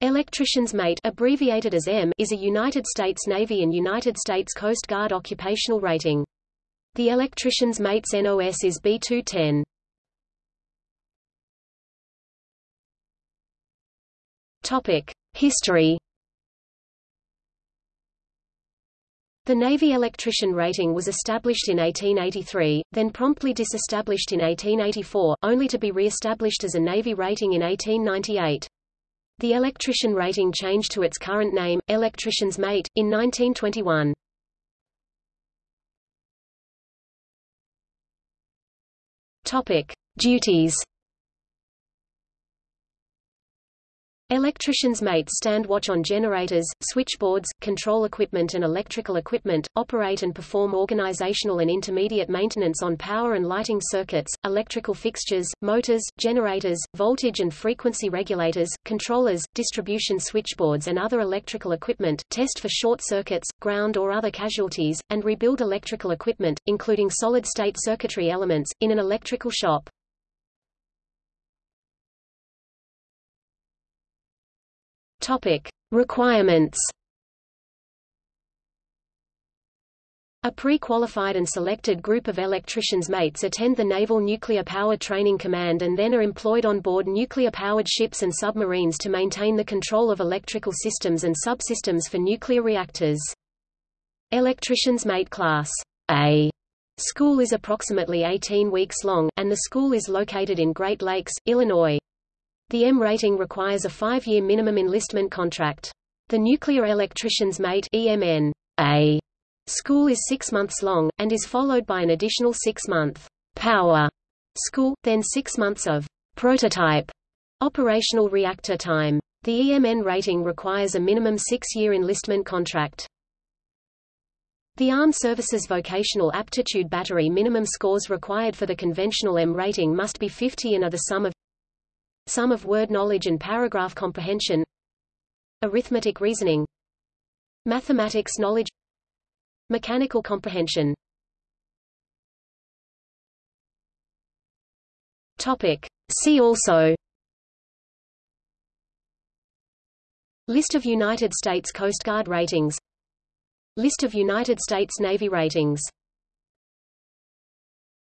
Electrician's Mate abbreviated as EM is a United States Navy and United States Coast Guard occupational rating. The Electrician's Mate's NOS is B210. Topic: History The Navy electrician rating was established in 1883, then promptly disestablished in 1884, only to be re-established as a Navy rating in 1898. The electrician rating changed to its current name, Electrician's Mate, in 1921. Topic: Duties Electricians' mates stand watch on generators, switchboards, control equipment and electrical equipment, operate and perform organizational and intermediate maintenance on power and lighting circuits, electrical fixtures, motors, generators, voltage and frequency regulators, controllers, distribution switchboards and other electrical equipment, test for short circuits, ground or other casualties, and rebuild electrical equipment, including solid-state circuitry elements, in an electrical shop. Topic: Requirements. A pre-qualified and selected group of electricians mates attend the Naval Nuclear Power Training Command and then are employed on board nuclear-powered ships and submarines to maintain the control of electrical systems and subsystems for nuclear reactors. Electricians Mate Class A school is approximately 18 weeks long, and the school is located in Great Lakes, Illinois. The EM rating requires a five-year minimum enlistment contract. The Nuclear Electricians Mate EMN A school is six months long, and is followed by an additional six-month power school, then six months of prototype operational reactor time. The EMN rating requires a minimum six-year enlistment contract. The Armed Services Vocational Aptitude Battery minimum scores required for the conventional EM rating must be 50 and are the sum of sum of word knowledge and paragraph comprehension arithmetic reasoning mathematics knowledge mechanical comprehension. Topic. See also. List of United States Coast Guard ratings. List of United States Navy ratings